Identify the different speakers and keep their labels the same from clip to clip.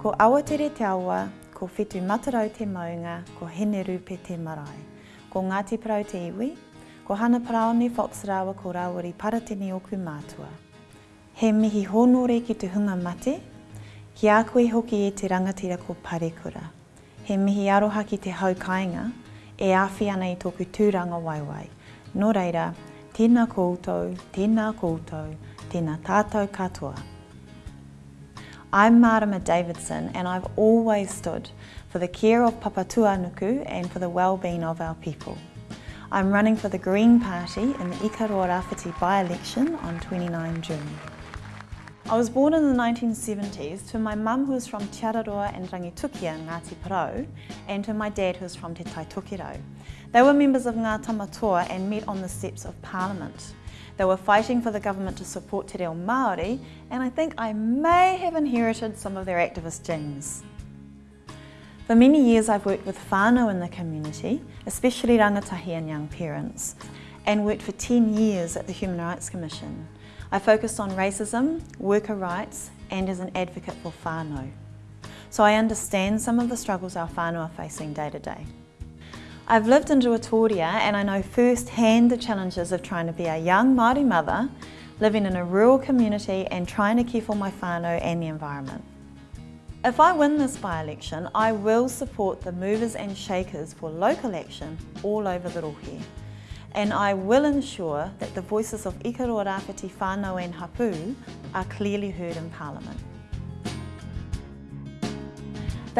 Speaker 1: Ko Awatere Te Awa, ko Whetu Matarau Te Maunga, ko Hene Rupe Te Marae. Ko Ngāti Parau Te Iwi, ko Hana Paraone Foxrawa ko Rawari Paratene Oku Mātua. He mihi honore ki te hunga mate, ki a koe hoki e te rangatira ko Parekura. He mihi aroha ki te haukainga, e awhi ana i tōku tūranga waiwai. Nō reira, tēnā koutou, tēnā koutou, tēnā tātou katoa. I'm Marama Davidson and I've always stood for the care of Papatuanuku and for the well-being of our people. I'm running for the Green Party in the Ikaroa Rāwhiti by-election on 29 June. I was born in the 1970s to my mum who is from Te Araroa and Rangitukia, Ngāti Porou, and to my dad who is from Te Taitokiro. They were members of Ngā Tamatoa and met on the steps of Parliament. They were fighting for the government to support Te Reo Māori, and I think I may have inherited some of their activist genes. For many years I've worked with whānau in the community, especially rangatahi and young parents, and worked for 10 years at the Human Rights Commission. I focused on racism, worker rights, and as an advocate for whānau. So I understand some of the struggles our whānau are facing day to day. I've lived in Ruatoria and I know firsthand the challenges of trying to be a young Māori mother, living in a rural community and trying to care for my whānau and the environment. If I win this by-election, I will support the movers and shakers for local action all over the Rohe. And I will ensure that the voices of Ikaroa Rāwhiti whānau and Hapu are clearly heard in Parliament.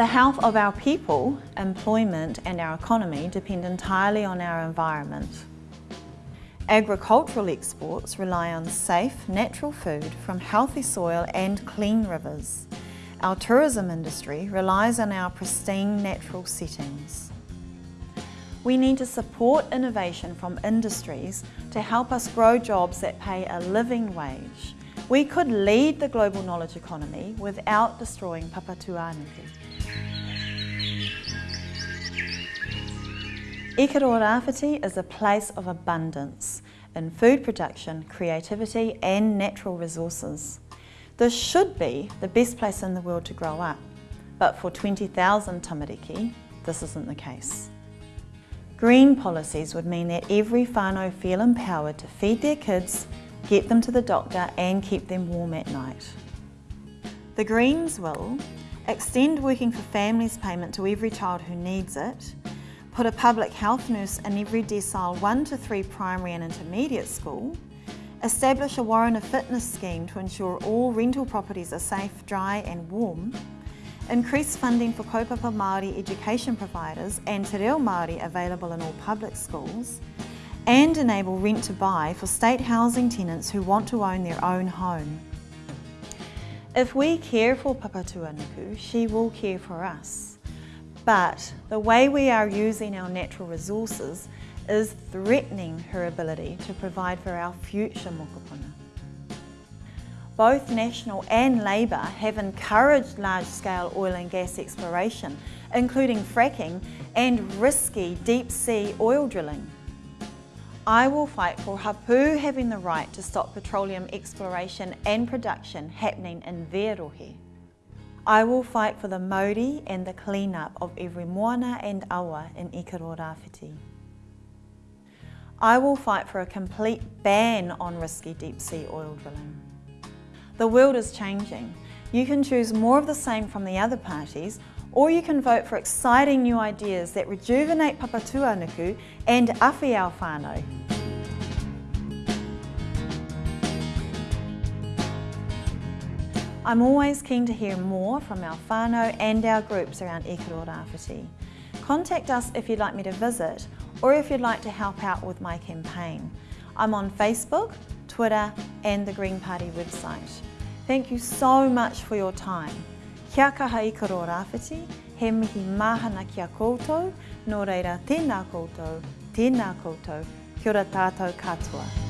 Speaker 1: The health of our people, employment and our economy depend entirely on our environment. Agricultural exports rely on safe, natural food from healthy soil and clean rivers. Our tourism industry relies on our pristine natural settings. We need to support innovation from industries to help us grow jobs that pay a living wage. We could lead the global knowledge economy without destroying Papatuanuku. Ikaroa Rāwhiti is a place of abundance in food production, creativity and natural resources. This should be the best place in the world to grow up, but for 20,000 tamariki, this isn't the case. Green policies would mean that every whānau feel empowered to feed their kids, get them to the doctor and keep them warm at night. The Greens will extend working for families payment to every child who needs it, put a public health nurse in every decile 1 to 3 primary and intermediate school, establish a Warrant Fitness scheme to ensure all rental properties are safe, dry and warm, increase funding for kaupapa Māori education providers and Te Reo Māori available in all public schools, and enable rent to buy for state housing tenants who want to own their own home. If we care for Papatuanuku, she will care for us. But the way we are using our natural resources is threatening her ability to provide for our future mokopuna. Both National and Labour have encouraged large-scale oil and gas exploration, including fracking and risky deep-sea oil drilling. I will fight for Hapu having the right to stop petroleum exploration and production happening in their rohe. I will fight for the mauri and the clean-up of every moana and awa in Ikaroa. I will fight for a complete ban on risky deep-sea oil drilling. The world is changing. You can choose more of the same from the other parties, or you can vote for exciting new ideas that rejuvenate Papatuanuku and awhi our whānau. I'm always keen to hear more from our whānau and our groups around Ikaroa Rāwhiti. Contact us if you'd like me to visit or if you'd like to help out with my campaign. I'm on Facebook, Twitter and the Green Party website. Thank you so much for your time. Kia kaha Ikaroa Rāwhiti, he mihi mahana kia koutou, nō reira tēnā koutou, tēnā koutou, kia ora tātou katoa.